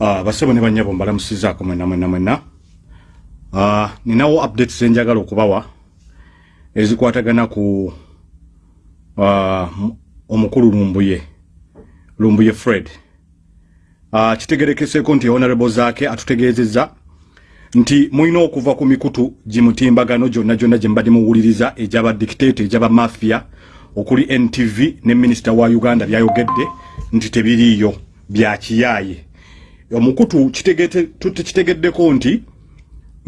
Uh, basebo ne banyabo mbalamusizaako mwena mwena mwena. Uh, ninawo updates zenjagala okubawa ezikwatagana ku uh, omukulu lumbuye lumbuye fred. Uh, kitegerekeseeko nti honorable zaake atutegeezezza nti mulina okuva ku mikutu gimutimbagano gyonna gyonna gye mbadde muwuliriza egyabadikiteeto egyabamafia okuli ntv ne minisita wa uganda byayogedde nti tebiriiyo byakiyaaye omukutu kitegeddeko nti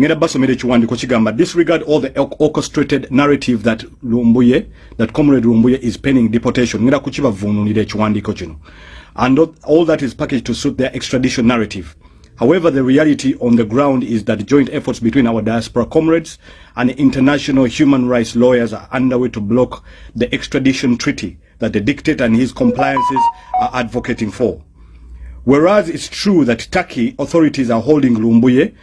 ngenda basomera ekiwandiiko kigamba disregard all the orchestrated narrative that lumbuye that comrade lumbuye is penning deportation. Ngenda kukibavuunulira ekiwandiiko kino. And all that is packaged to suit their extradition narrative. However, the reality on the ground is that joint efforts between our diaspora comrades and international human rights lawyers are underway to block the extradition treaty that the dictator and his compliances are advocating for. Whereas it's true that Turkey authorities are holding Rumbuye,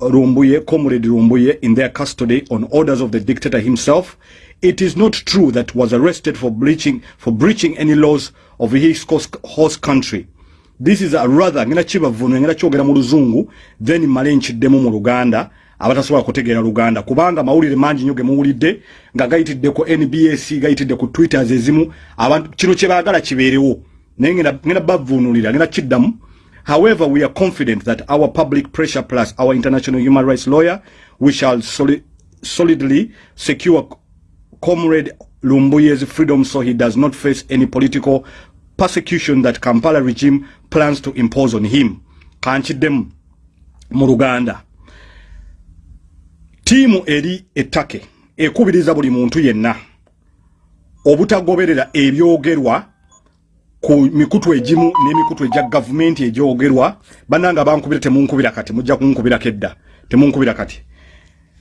Rumbuye, Comrade Rumbuye in their custody on orders of the dictator himself, it is not true that was arrested for breaching, for breaching any laws of his host country. This is a rather, ngina chiba vunu, ngina chogera mu luzungu, then male nchiddemu mu Luganda, abatasobola kutegeera Luganda. Kubanga mawulire mangi nyoge muwulidde nga gayitidde ku NBS, gayitidde ku Twitter zezimu, abantu kino kye baagala kibeerewo. However, we are confident that our public pressure plus our international human rights lawyer, we shall soli solidly secure Comrade Lumbuye's freedom so he does not face any political persecution that Kampala regime plans to impose on him. Kanchidem Muruganda. Timu eri etake ekubiriza buli muntu yenna obutagoberera ebyogerwa ku mikutu egimu n'emikutu egya gavumenti egyogerwa bananga bankubira temunkubira kati mujja kunkubira kedda temunkubira kati.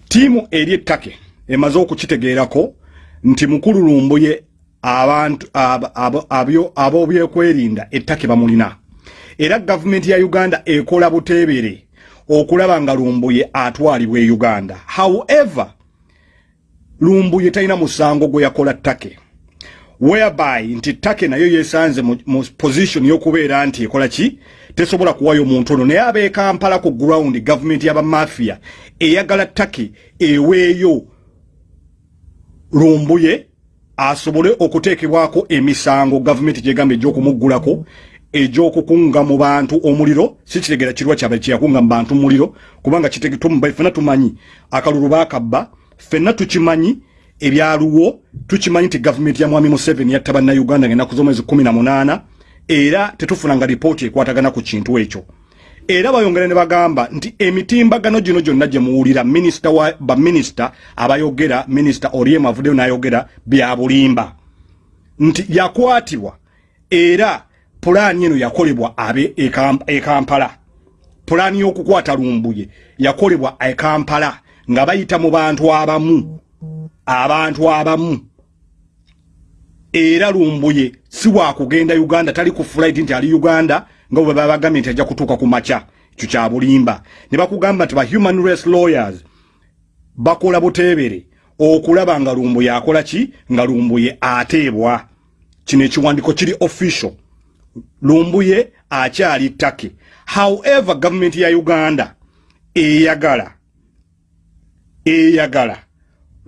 Tiimu eri ettake emaze okukitegeerako nti mukulu lumbuye abantu ab'obyekwerinda ettake bamulina. Era gavumenti ya uganda ekola buteebere okulaba nga lumbuye atwalibwa e uganda. However lumbuye talina musango gwe yakola ttake whereby nti take nayo yesanze mu position yokubeera nti ekola ki? Tesobola kuwayo omuntu ono. Naye abe kampala ku ground government yaba mafia eyagala take eweeyo lumbuye asobole okuteekebwako emisango. Gavumenti gyegamba egyokumuggulako egyokukunga mu bantu omuliro. Si kitegera kirwa kyaba kyeyakunga mu bantu muliro kubanga fena tumanyi akalulu bakabba fenna tukimanyi ebyaluwo tukimanyi nti gavumenti ya mwami museveni yatta bannayuganda ngaenaku z'omwezi kumi na munaana era tetufunanga lipooti ekwatagana ku kintu ekyo. Era bayongera ne bagamba nti emitimbagano gino gyonna gye muwulira minisita wa baminisita abayogera minisita oriemu avuddeyo n'ayogera bya bulimba. Nti yakwatibwa era pulaani eno yakolebwa abe ekampala. Pulaani y'okukwata lumbuye yakolebwa ekampala nga bayita mu bantu abamu abantu abamu. Era lumbuye si wakugenda uganda tali ku flight nti ali uganda nga bwe babagambye nti ajja kutuuka ku makya ekyo kya bulimba. Ne bakugamba nti ba human rights lawyers bakola buteebere okulaba nga lumbuye akola ki? Nga lumbuye ateebwa. Kino ekiwandiko kiri official. Lumbuye akyali ttake. However gavumenti ya uganda eyagala eyagala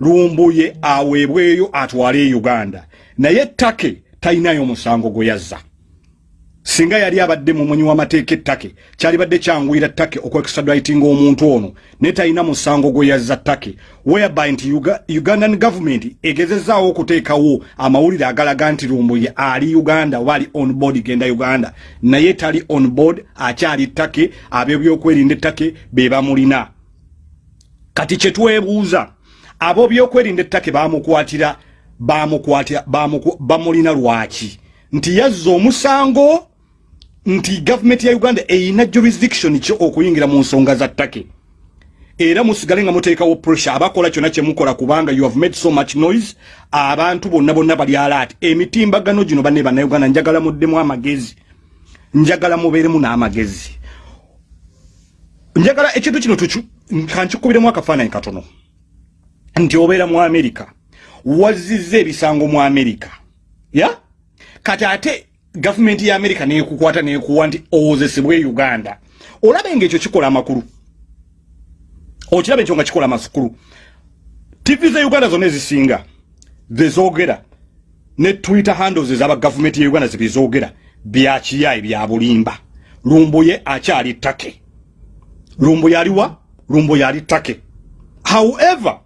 lumbuye aweebweyo atwale e uganda. Naye ttake talinayo musango gwe yazza. Singa yali abadde mumunyi w'amateeka ettake kyalibadde kyanguyira ttake okwextraditinga omuntu ono naye talina musango gwe yazza ttake. Whereby nti ugandan government egezezaawo okuteekawo amawulire agalaga nti lumbuye ali uganda oba ali on board genda uganda. Naye tali on board akyali ttake ab'ebyokwerinda ettake be bamulina. Kati kyetwebuuza abo byokwerinda ettake bamukwatira bamukwatira bamulina lwaki? Nti yazza omusango nti gavumenti ya uganda eyina jurisdiction ki okuyingira mu nsonga za ttake? Era musigale nga muteekawo pressure abakola kyonna kyemukola kubanga you have made so much noise abantu bonna bonna bali alaati emitimbagano gino banne bannayuganda njagala muddemu amagezi. Njagala mubeeremu n'amagezi. Njagala ekintu kino kankikubiremu akafaananyi katono nti obeera mu amerika wazizza ebisango mu amerika ya? Kati ate gavumenti ya america nekukwata nekuwa nti owozesebwe uganda. Olabe ngaekyo kikola amakulu. Okirabe ekyo nga kikola amakulu tv za uganda zonna ezisinga zezogera ne twitter handles ezaba gavumenti ya uganda zebizogera byakiyayi bya bulimba. Lumbuye akyali take lumbuye aliwa lumbuye ali take however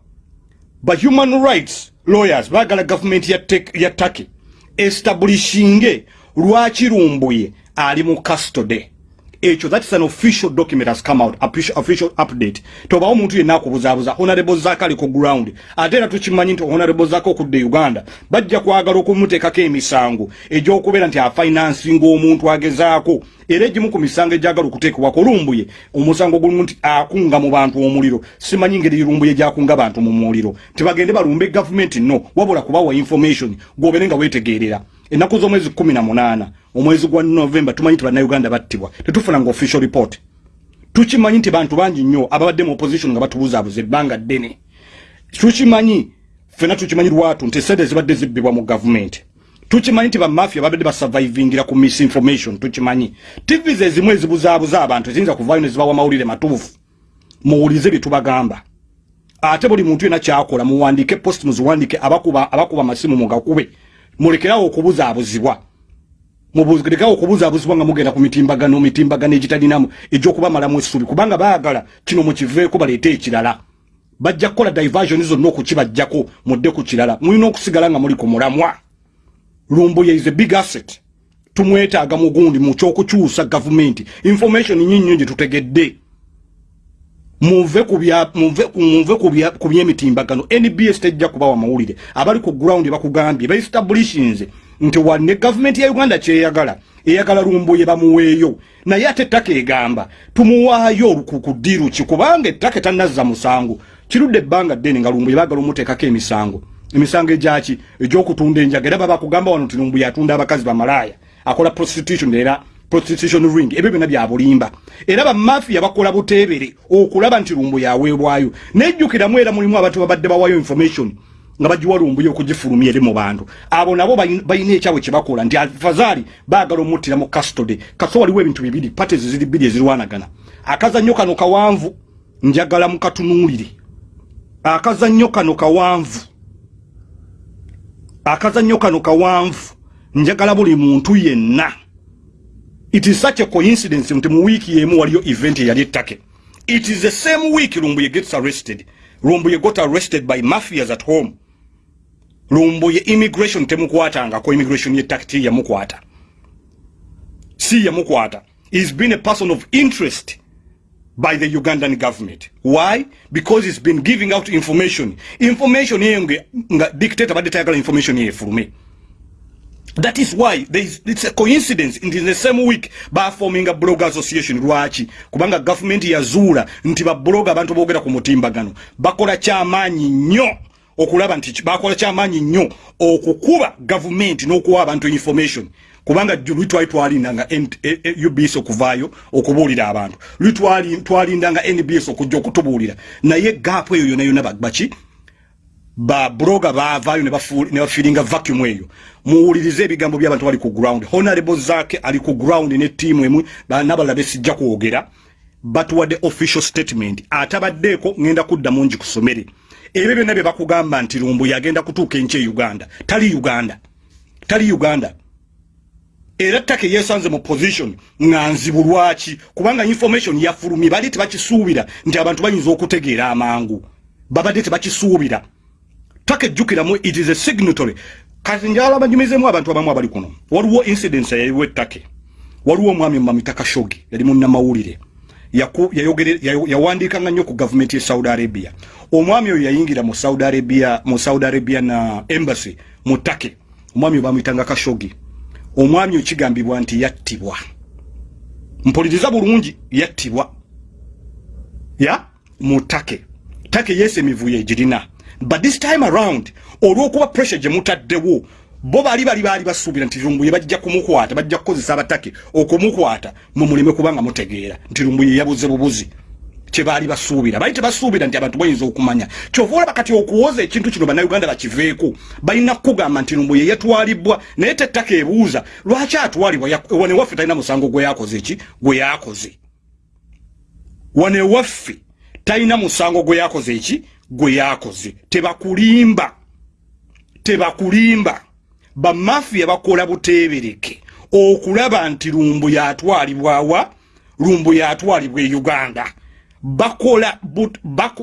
ba human rights lawyers bagala gavumenti ya, take establishinge lwaki lumbuye ali mu custody ekyo that is an official document has come out official, official update. Toba omuntu yenna akubuzabuza honorable zaka ali ku ground ate era tukimanyi nti honorable zaka okudde uganda bajja kwagala okumuteekako emisango egyokubeera nti afinansinga omuntu agezaako. Era egimu ku misango egyagala okuteekebwako lumbuye omusango gulimu nti akunga mu bantu omuliro. Simanyi ngeri lumbuye gyakunga bantu mu muliro. Tibagende balumbe gavumenti no wabula kubawa information gwobere nga wetegeerera ennaku z'omwezi kumi na munaana omwezi gwa novemba tumanyi nti bannayuganda battibwa. Tetufuna nga official report. Tukimanyi nti bantu bangi nnyo ababadde mu opposition nga batubuzaabuza ebbanga ddene. Tukimanyi fena tukimanyi lwatu nti esente zibadde zibbibwa mu gavumenti. Tukimanyi nti bamafia babadde basurvivingira ku misinformation tukimanyi. Tv ze ezimu ezibuzaabuza abantu eziyinza kuvaayo ne zibawa mawulire matuufu. Muwulize bye tubagamba. Ate buli muntu yena kyakola muwandike post muziwandike abakuba abakuba amasimu mugakube mulekerawo okubuzaabuzibwa. Mubulekerawo okubuzaabuzibwa nga mugenda ku mitimbagano mitimbagano egitalinamu egyokubamalamu essubi. Kubanga baagala kino mukiveeko baleete ekirala. Bajja kukola diversion zonna okukibajjako mudde ku kirala. Mulina okusigala nga muli ku mulamwa. Lumbuye is a big asset. Tumwetaaga mugundi mu kyokukyusa gavumenti. Information nyinnyo gye tutegedde muve kubya kubyemitimbagano NBS tejja kubawa mawulire abali ku ground bakugambye ba establishings nti wanne government ya Uganda kyeyagala eyagala lumbuye bamuweeyo. Naye ate ttaka egamba tumuwaayo olukukudiru kikubanga ettaka tanazza musango. Kirudde ebbanga ddene nga lumbuye baagala omuteekako emisango. Emisango egyaki egyokutunda enjaga era baba kugamba wano nti lumbuye atunda abakazi bamalaaya akola prostitution era prostitution ring ebyo byonna bya bulimba. Era bamafia bakola buteebere okulaba nti lumbu yaweebwayo nejjukiramu era mulimu abantu babadde bawayo information nga bagiwa lumbuye okugifulumya eri mu bantu. Abo nabo balina ekyawe kyebakola nti alfazaali baagala omuttira mu custody. Kaso waliwo ebintu bibiri pates ziri bbiri ezirwanagana. Akazannyo kano kawanvu njagala mukatunuulire akazannyo kano kawanvu. Akazannyo kano kawanvu njagala buli muntu yenna it is such a coincidence nti mu week yemu waliyo event yali ettake it is the same week lumbuye gets arrested lumbuye got arrested by mafias at home lumbuye immigration temukwatangako immigration yettake ti yamukwata si yamukwata he's been a person of interest by the Ugandan government. Why? Because it's been giving out information. Information here nga dictator badde tayagala information here for me. That is why there is, it's a coincidence in the same week ba forming a blogger association. Lwaki? Kubanga government yazuula nti ba blogger abantu boogera ku mutimbagano bakola kyamaanyi nnyo okulaba nti bakola kyamaanyi nnyo okukuba government n'okuwa abantu information. Kubanga twalindanga e, e, ubs okuvaayo okubuulira abantu. Lwitwalindanga nbs okujja okutubuulira. Naye gaapu eyo yona yona baki babloga baavaayo ne bafiiringa vacuum eyo. Muwulirize ebigambo by'abantu bali ku ground. Honorable zaake ali ku ground ne ttiimu emu. Nabalala besijja kwogera. Batuwadde official statement? Atabaddeeko ngenda kuddamu ngi kusomere ebyo byonna bye bakugamba nti lumbu yagenda kutuuka enki e uganda. Tali uganda. Tali uganda. Era ttaka yesanze mu position nga nzibu lwaki? Kubanga information yafulumye bali tebakisuubira nti abantu bayinza okutegeera amangu. Babadde tebakisuubira ttaka ejjukiramu it is a signatory. Kati njala banyumizemu abantu abamu abali kuno. Waliwo incidence yaliwo ettake waliwo omwami mumamitaka shogi yali munnamawulire. Yawandiikanga nnyo ku gavumenti ye saudi arabia. Omwami oyo yayingira mu saudi arabia mu saudi arabia na embassy mu ttake omwami oyo bamuyitanga kashogi. Omwami okigambibwa nti yattibwa. Mpuliriza bulungi yattibwa. Ya? Mu ttake ttake yesu emivuyo egirina but this time around olw'okuba pressure gye mutaddewo bo bali bali baali basuubira nti lumbuye bajja kumukwata bajja kukozesa abatake okumukwata mu muleme kubanga mutegeera. Nti lumbuye yabuze bubuzi. Kyebaali basuubira. Baali tebasuubira nti abantu bayinza okumanya. Kyova olaba kati okuwoza ekintu kino bannayuganda bakiveeku balina kukugamba nti lumbuye yatwalibwa naye tettaka ebuuza lwaki atwalibwa? Wanewaffe talina musango gwe yakoze eki? Gwe yakoze. Wanewaffe talina musango gwe yakoze eki gwe yakoze. Tebakulimba. Tebakulimba. Bamafiya bakola buteebereke. Okulaba nti lumbu yatwalibwawa lumbu yatwalibwa e uganda. Bakola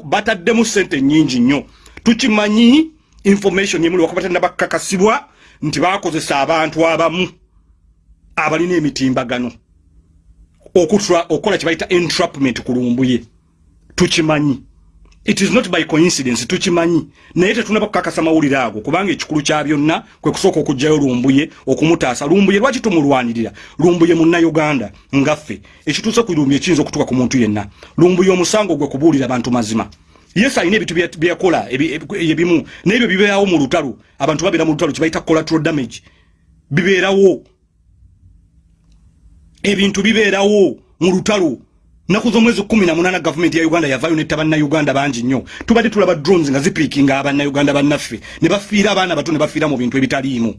bataddemu sente nyingi nnyo. Tukimanyi information yemuli wakabatenda bakakasibwa nti bakozesa abantu abamu abalina emitimbagano. Okukola kyebayita entrapment ku lumbuye tukimanyi it is not by coincidence tukimanyi. Naye tetunaba kukakasa mawulire ago kubanga ekikulu kya byonna kwe kusooka okugjayo lumbuye okumutaasa. Lumbuye lwaki tumulwanirira? Lumbuye munnauganda ngaffe ekituuse ku lumbuye kiyinza okutuuka ku muntu yenna. Lumbuye omusango gwe kubuulira abantu mazima. Yes alina ebintu byakola ebimu. Naebyo bibeerawo mu lutalo. Abantu babeera mu lutalo kibayita collateral damage. Bibeerawo. Ebintu bibeerawo mu lutalo naku z'omwezi kumi na munana gavumenti ya uganda yavayo netta bannayuganda bangi nnyo. Tubadde tulaba drones nga zipiikinga abannayuganda bannaffe ne bafiira abaana bato ne bafiira mu bintu ebitaliimu.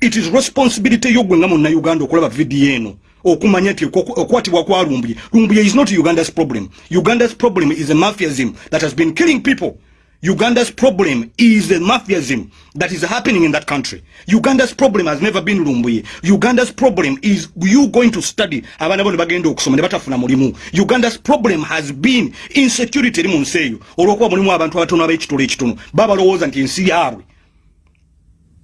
It is responsibility yogwe nga munnayuganda okulaba vidiyo eno okumanya nti okukwatibwa kwa lumbuye lumbuye is not uganda's problem. Uganda's problem is a mafiasm that has been killing people Uganda's problem is the mafiasm that is happening in that country. Uganda's problem has never been Lumbuye. Uganda's problem is you going to study. Uganda's problem has been insecurity. Baba lowoza nti ensi yaabwe.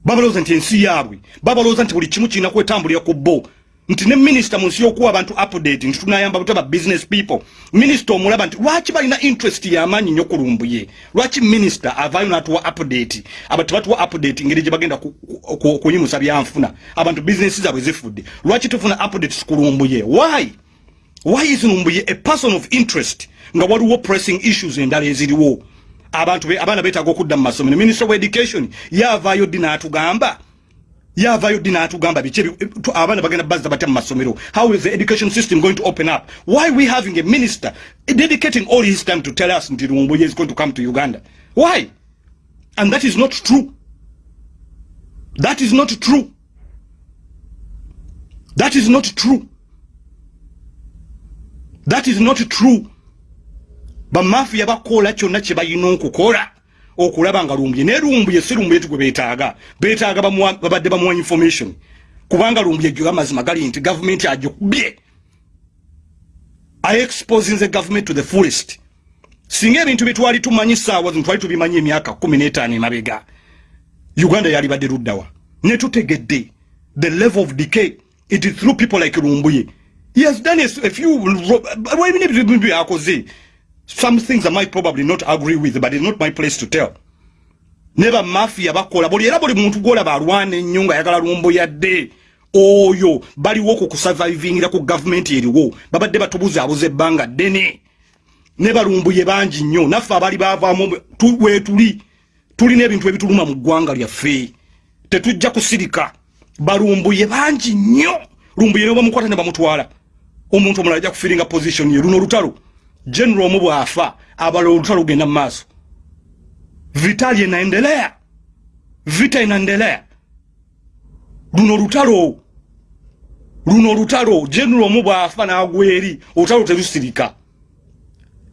Baba lowoza nti ensi yaabwe. Baba lowoza nti buli kimu kirina kwetambulira ku bo. Nti ne minisita mu nsi y'okuwa abantu update nti tunayamba butaba business people. Minisita omulaba nti lwaki balina interest y'amaanyi nnyo ku lumbuye? Lwaki minisita avaayo n'atuwa update? Abantu tebatuwa update ngeri gye bagenda kunyimusa byanfuna. Abantu bizinesi zaabwe zifudde. Lwaki tufuna updates ku lumbuye? Why? Why is lumbuye a person of interest nga waliwo pressing issues endala eziriwo? Abantu abaana beetaaga okudda mu masomero. Minister of education yaavaayo ddi n'atugamba yavayo dina atugamba biki abana bagenda bazza batya mu masomero. How is the education system going to open up? Why we having a minister dedicating all his time to tell us nti lumbuye is going to come to uganda why? And that is not true. That is not true. That is not true. That is not true. Bamafiya bakola kyonna kye balina okukola okulaba nga lumbye. Naye lumbye si lumbye tugwe beetaaga. Beetaaga babadde bamuwa information. Kubanga lumbye gyo amazima gali nti gavumenti agikubye aexposinze government to the fullest. Singa ebintu byetwali tumanyi saawa zino twali tubimanyi emyaka kumi n'etaano emabega uganda yali badde luddawa ne tutegedde the level of decay. It is through people like lumbuye. He has done a, few ebintu ebintu byakoze some things I might probably not agree with, but it's not my place to tell. Never mafia bakola. Boli era boli muntu gola balwane nyunga yagala lumbo ya de. Oyo, bali woko ku surviving ila ku government yeriwo. Baba deba tubuze abuze banga dene. Neba lumbu ye banji nyo. Nafa bali bava mu tuwe tuli. Tuli ne bintu ebituluma mu gwanga lya fe. Tetujja kusirika. Balumbu ye banji nyo. Lumbu ye no bamukwata ne bamutwala. Omuntu omulala ajja kufiringa position ye luno lutalo. General omu bw'afa abala olutalo lugenda mu maaso. Vita lyenaendelea vita inaendelea luno olutalo luno olutalo general omu bw'afa n'agwa eri olutalo terusirika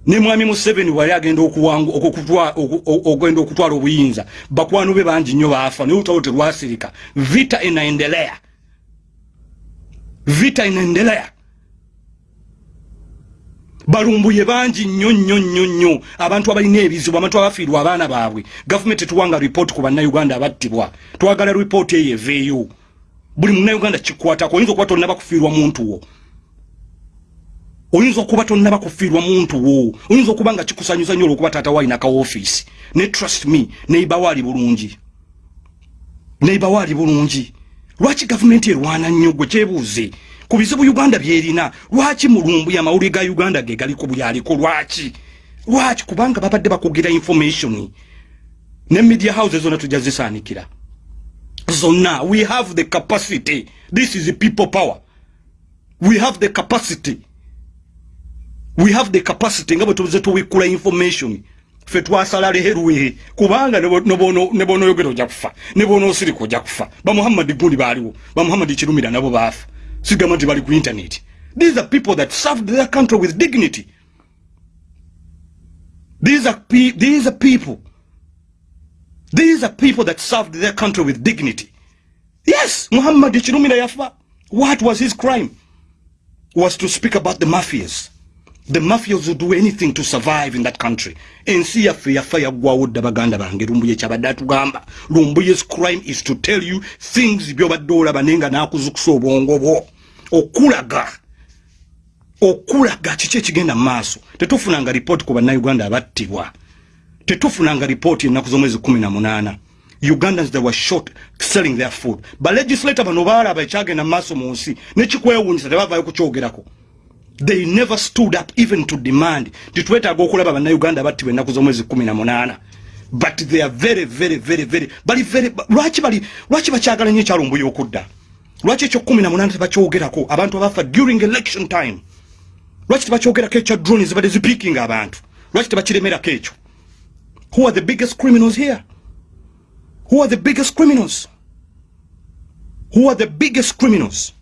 ne mwami museveni wali agenda ogenda okutwala obuyinza bakwano be bangi nnyo baafa naye olutalo terwasirika vita inaendelea vita inaendelea balumbuye bangi nnyo nnyo nnyo nnyo. Abantu abalina ebizibu abantu abafiirwa abaana baabwe. Gavumenti tetuwanga ripooti ku bannayuganda abattibwa. Twagala ripooti eyo eveeyo. Buli munnayuganda kikwatako oyinza okuba tonnaba kufiirwa muntu wo. Oyinza okuba tonnaba kufiirwa muntu wo. Oyinza okuba nga kikusanyusa nnyo olwokuba taata waalina ka ofiisi ne trust me neibawaali bulungi. Neibawaali bulungi. Lwaki gavumenti erwana nnyo gwe kyebuuze ku bizibu uganda byerina lwaki mulumbu amawulire ga uganda ge galiko byaliko lwaki? Lwaki? Kubanga babadde bakugira information. Ne media houses zonna tujja zisaanikira we have the capacity. This is people power. We have the capacity. We have the capacity. Nga bwe tuze tuwikula information. Fe twasala leherwe kubanga ne bonoyogera ojja kufa. Ne bonoosirika ojja kufa. Bamuhammadi gundi baaliwo. Bamuhammadi kirumira nabo baafa sigamba nti bali ku internet. These are people that served their country with dignity. These are, pe these are people. These are people that served their country with dignity. Yes muhammadi kirumira yafa what was his crime? Was to speak about the mafias the mafias would do anything to survive in that country. Ensi yaffe yafa yaggwawo dda baganda bange. Lumbuye kyabadde atugamba. Lumbuye's crime is to tell you things byobadde olaba naye nga nakuzukusa obwongo bwo. Okulaga okulaga kiki ekigenda mu maaso? Tetufunanga ripooti ku bannayuganda abattibwa. Tetufunanga ripooti ennaku z'omwezi kumi na munaana. Ugandans they were short selling their food. Balegislator bano baalaba ekyagenda mu maaso mu nsi nekikwewunyisa tebavaayo kukyogerako they never stood up even to demand. Titwetaaga okulaba bannayuganda battibwa ennaku z'omwezi kumi na munaana. But they are very very very bali lwaki bali lwaki bakyagala nyo ekyalumbuya okudda lwaki ekyo kumi na munaana tebakyogerako abantu abafa during election time. Lwaki tebakyogerako ekya drone zibadde zipiikinga abantu? Lwaki tebakiremerako ekyo? Who are the biggest criminals here? Who are the biggest criminals? Who are the biggest criminals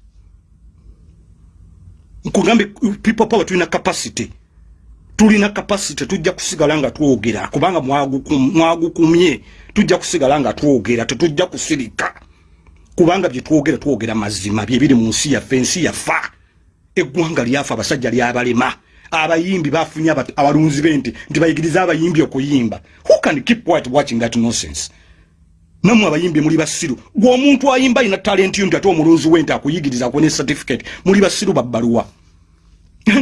nkugambe people power tulina capacity. Tulina capacity tujja kusigala nga twogera. Kubanga mwagukumye tujja kusigala nga twogera tetujja kusirika. Kubanga byetwogera twogera mazima. Byebiri mu nsi yaffe ensi yafa. Eggwanga lyafa abasajja lyabalema. Abayimbi bafunye abalunzi bente nti bayigiriza abayimbi okuyimba. Who can keep white watching that nonsense namwe abayimbi muli basiru. Gwe omuntu ayimba ina talenti yo nti ate omulunzi wente akuyigiriza akuwa ne certificate muli basiru babbaluwa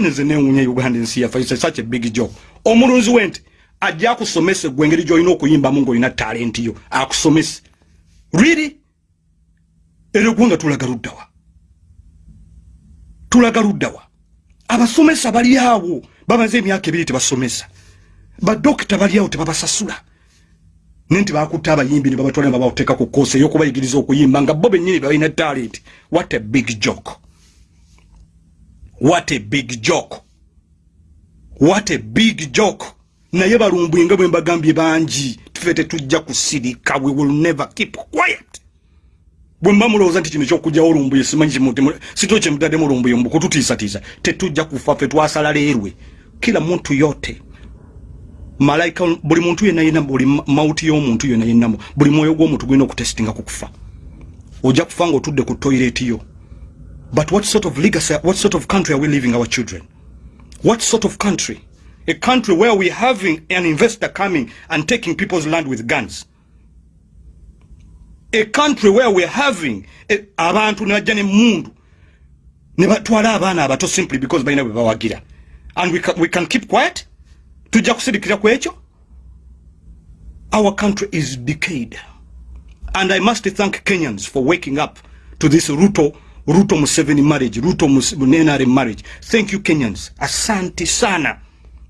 neze newunya uganda ensi yafe such a big job. Omulunzi wente ajja akusomese gwe engeri gyolina okuyimbamu ngaolina talenti yo akusomese. Really? Era eggwanga tulaga luddawa tulaga luddawa abasomesa bali awo bamaze emyaka ebiri tebasomesa. Badokita bali awo tebabasasula nti bakutta abayimbi ne babatwala ne babateeka ku koosi ey'okubayigiriza okuyimba nga bo bennyini balina talent what a big joke. What a big joke. What a big joke. Naye balumbuye nga bwe mbagambye bangi tufe tetujja kusirika we will never keep quiet. Bwe mba mulowooza nti kino ekyokugjawo olumbuye simanyi sito kyemutaddemu olumbuye mukututiisatiisa tetujja kufa ffe twasala leerwe. Kila muntu yote malaika buli muntu yenna yenna buli mauti y'omuntu yena yenna buli mwoyo gw'omuntu gulina okutestinga ku kufa. Ojja kufa ng'otudde ku toyireti yo. But what sort of legacy what sort of country are we leaving our children? What sort of country? A country where we're having an investor coming and taking people's land with guns. A country where we're having abantu ne bajja nemundu ne batwala abaana abato simply because baina bwe bawagira. And we can, we can keep quiet tujja kusirikira ku ekyo? Our country is decayed. And i must thank kenyans for waking up to this ruto ruto museveni marriage ruto nenare marriage. Thank you kenyans. Asante sana.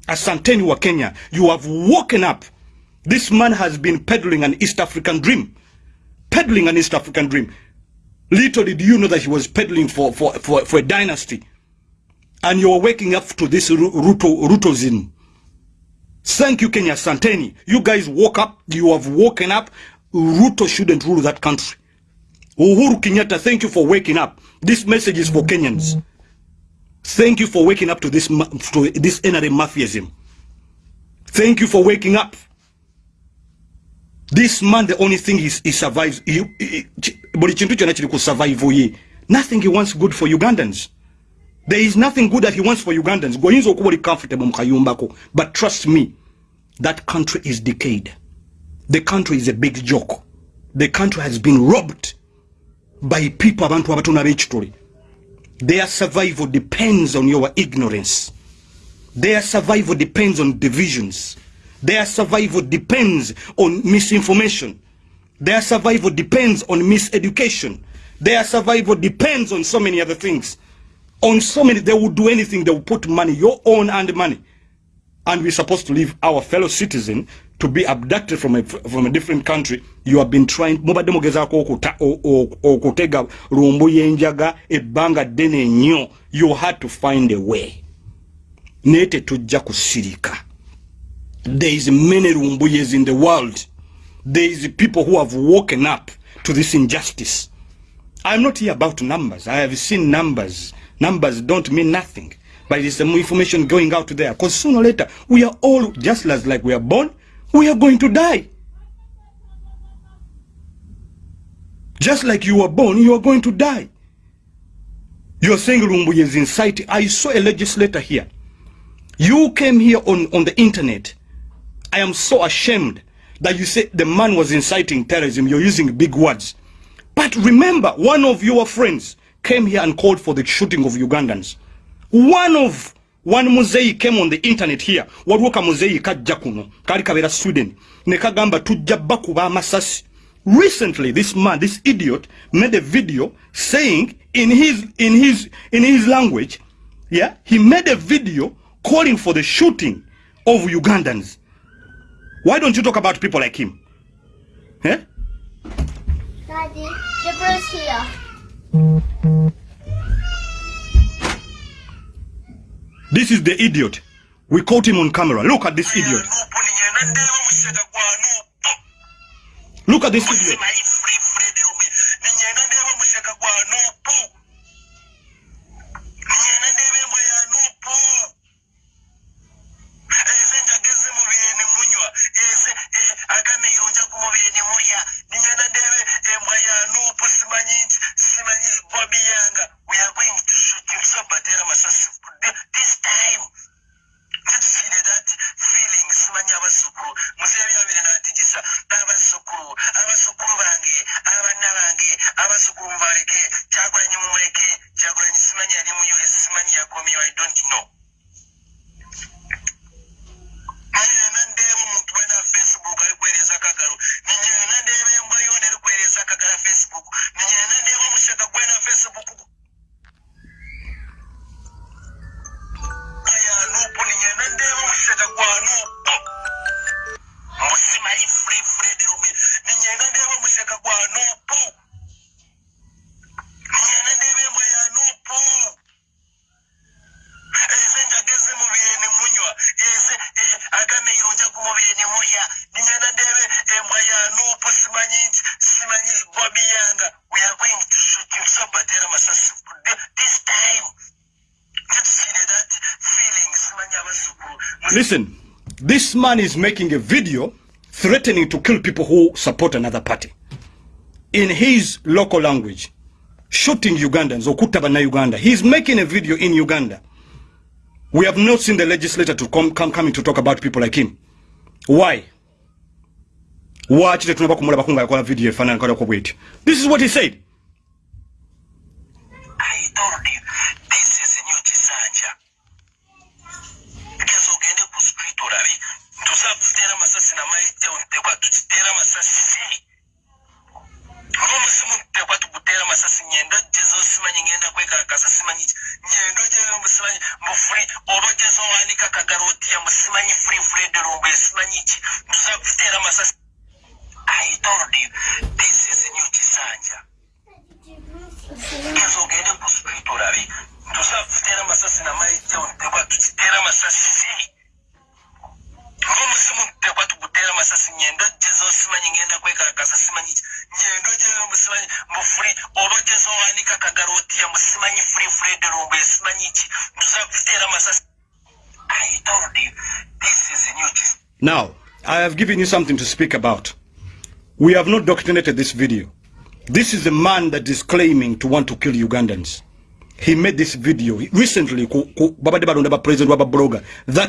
Asanteni wa kenya. You have woken up. This man has been peddling an east african dream. Peddling an east african dream. Little did you know that he was peddling for, for, for, for a dynasty. And you are waking up to this ruto rutozin Thank you, Kenya Santeni. You guys woke up. You have woken up. Ruto shouldn't rule that country. Uhuru Kenyatta, thank you for waking up. This message is for Kenyans. Thank you for waking up to this to this NRM mafiaism. Thank you for waking up. This man, the only thing is he survives. Nothing he wants good for Ugandans. There is nothing good that he wants for Ugandans. But trust me, that country is decayed. The country is a big joke. The country has been robbed by people abantu abatona. Their survival depends on your ignorance. Their survival depends on divisions. Their survival depends on misinformation. Their survival depends on miseducation. Their survival depends on so many other things. On so many they will do anything they will put money your own and money. And we're supposed to leave our fellow citizen to be abducted from a, from a different country. You have been trying mubadde mugezaako okutega lumbu yenjaga ebbanga ddene nnyo you had to find a way. Naye tetujja kusirika. There is many lumbuyes in the world. There is people who have woken up to this injustice. I'm not here about numbers. I have seen numbers numbers don't mean nothing but it's the information going out there. Because sooner or later we are all just as like we are born we are going to die. Just like you were born you are going to die. You're saying Lumbuye is inciting i saw a legislator here. You came here on, on the internet. I am so ashamed that you say the man was inciting terrorism. You're using big words. But remember one of your friends came here and called for the shooting of ugandans. One of one muzeyi came on the internet here. Waliwo kamuzeyi kajja kuno. Kali kabeera sweden. Ne kagamba tujja bakuba amasasi recently this man this idiot made a video saying in his in his in his language yeah he made a video calling for the shooting of ugandans. Why don't you talk about people like him? Eh? Daddy, Deborah's here. This is the idiot. We caught him on camera. Look at this idiot. Look at this idiot listen this man is making a video threatening to kill people who support another party. In his local language shooting ugandans okutta bannayuganda he's making a video in uganda. We have not seen the legislator to come, come coming to talk about people like him. Why? Waki tetunaba kumulabako nga yakola video efaananakalako bwetyo this is what he said. I told have given you something to speak about. We have not documented this video. This is a man that is claiming to want to kill ugandans. He made this video recently. That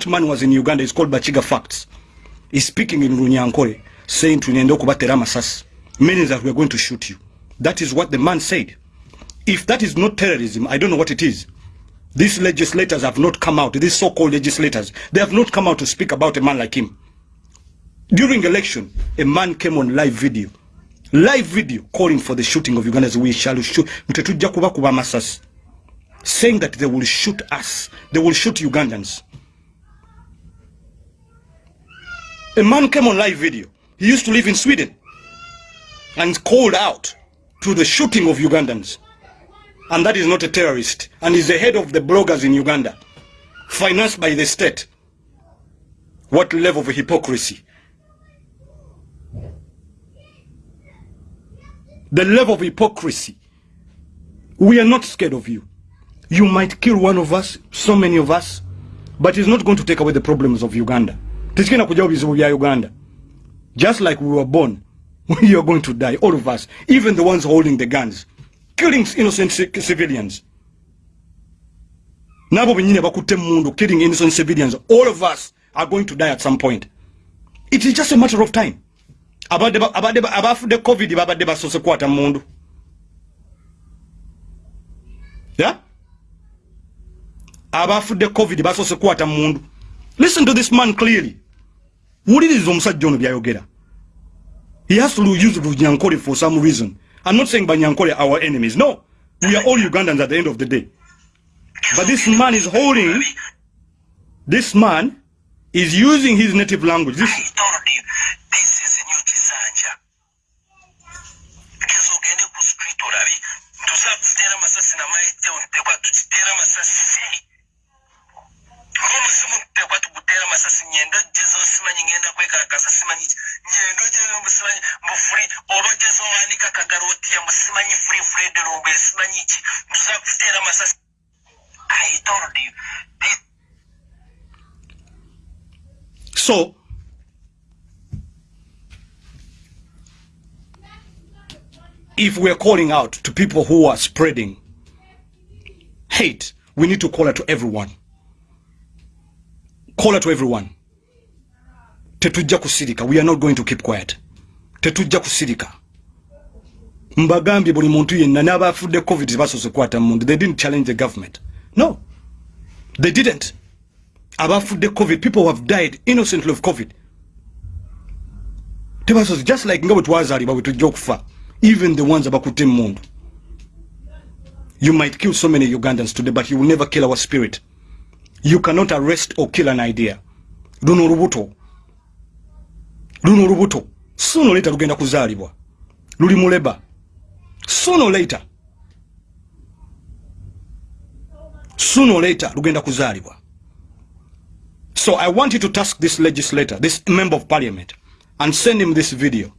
man was in uganda. He's called bachiga facts. He's speaking in runyankore saying okubatera amasasi meaning that we're going to shoot you. That is what the man said. If that is not terrorism i don't know what it is. These legislators have not come out. These so-called legislators they have not come out to speak about a man like him during election a man came on live video. Live video calling for the shooting of ugandans we shall shoot. Saying that they will shoot us. They will shoot ugandans. A man came on live video. He used to live in sweden. And called out to the shooting of ugandans. And that is not a terrorist. And is the head of the bloggers in uganda. Financed by the state. What level of hypocrisy? The level of hypocrisy. We are not scared of you. You might kill one of us, so many of us, but it's not going to take away the problems of Uganda. Tisikina kujawa bizibu Uganda. Just like we were born, we are going to die, all of us, even the ones holding the guns, killing innocent ci- civilians. Killing innocent civilians, all of us are going to die at some point. It is just a matter of time. Abafudde covid babadde basoose kwata mundu. Yeah? abafudde covid basoose kukwata mundu listen to this man clearly. Wuliriza omusajja ono byayogera. He has to use lunyankole for some reason. I'm not saying banyankole our enemies. No. We are all ugandans at the end of the day. But this man is holding this man is using his native language. This, so if we're calling out to people who are spreading hate we need to call it to everyone. Call it to everyone. Tetujja kusirika. We are not going to keep quiet. Tetujja kusirika. Mbagambye buli muntu yenna n'abafudde covid tebasoose kukwata mundu they didn't challenge the government. No. They didn't. Abafudde covid people have died innocently of covid. Just like nga bwe twazaalibwa bwe tujja okufa even the ones abakutte mundu you might kill so many ugandans today but you will never kill our spirit. You cannot arrest or kill an idea. Luno olubuto luno olubuto sooner or later lugenda kuzaalibwa luli muleba. Sooner or later. Sooner or later lugenda kuzaalibwa so i want you to task this legislator this member of parliament and send him this video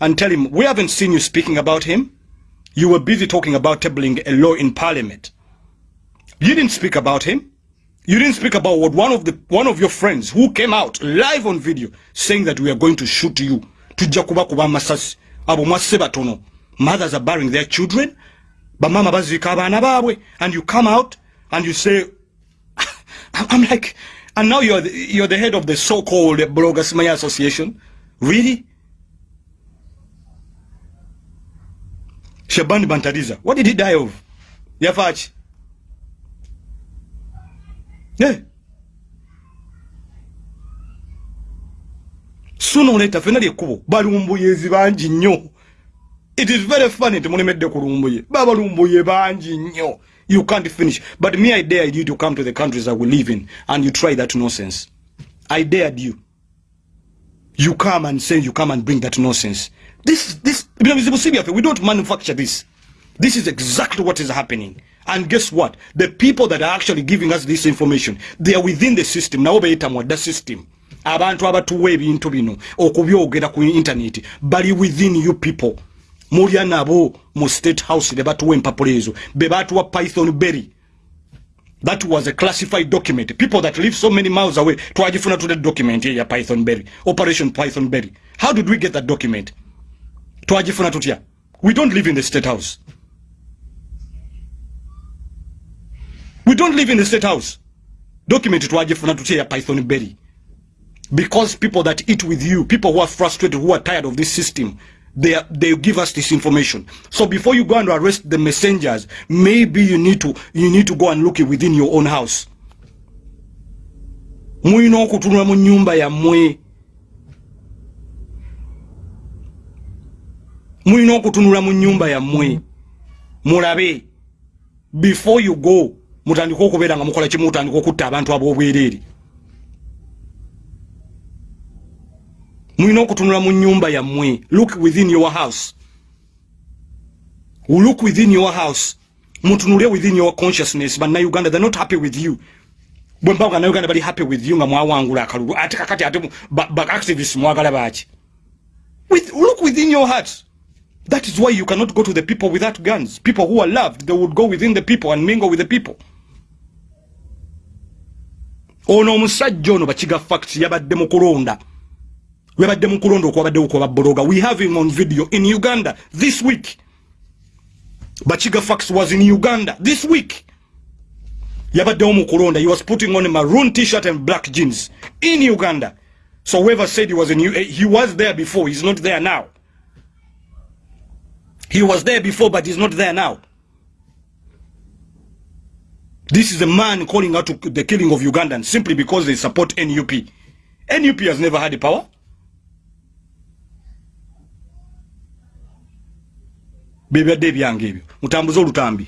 and tell him we haven't seen you speaking about him you were busy talking about tabling a law in parliament. You didn't speak about him. You didn't speak about what one of the one of your friends who came out live on video saying that we are going to shoot you. Tujja kuba kuba amasasi abo mwasse batono mothers are burying their children. Bamama baziika abaana baabwe and you come out and you say I'm like and now you're the, you're the head of the so-called bloggers Maya association? Really Shabani Bantariza. What did he die of? Yafachi. Yeah sooner or later fena lyekkubo balumbuyeezi bangi nnyo. It is very funny temulemedde ku lumbuye. Babalumbuye bangi nnyo. You can't finish. But me i dared you to come to the countries that we live in and you try that nonsense. I dared you. You come and say you come and bring that nonsense this this we don't manufacture this. This is exactly what is happening. And guess what? The people that are actually giving us this information they are within the system. Nabo beyita mwadda system. Abantu abatuwa ebintu bino okubyogera ku internet bali within you people. Mulya nabo mu state house ne batuwa empapula ezo. Be batuwa python berry. That was a classified document. People that live so many miles away twagifuna tule document ya python berry. Operation python berry. How did we get that document twagifuna tutya we don't live in the state house. We don't live in the state house. Document twagifuna tutya ya python berry. Because people that eat with you people who are frustrated who are tired of this system they are, they give us this information. So before you go and arrest the messengers maybe you need to you need to go and look within your own house. Mulina okutunula mu nyumba yammwe mulina okutunula mu nyumba yammwe mulabe. Before you go mutandike okubeera nga mukola kimu mutandika okutta abantu ab'obwereere mulina okutunula mu nyumba yammwe look within your house. Look within your house. Mutunule within your consciousness. Bannayuganda they're not happy with you. Bwe mpanga na uganda bali happy with you nga mwawangula akalulu. Ate kakati ate ba, ba activists mwagala baki with, look within your heart that is why you cannot go to the people without guns. People who are loved they would go within the people and mingle with the people. Ono omusajja ono facts yabadde mu webadde we have him on video in uganda this week. Bakiga fax was in uganda this week. He was putting on a maroon t-shirt and black jeans in uganda. So whoever said he was in he was there before. He's not there now he was there before but he's not there now. This is a man calling out to the killing of ugandans simply because they support nup nup has never had power. Bebadde ebyange ebyo. Mutambuze olutambi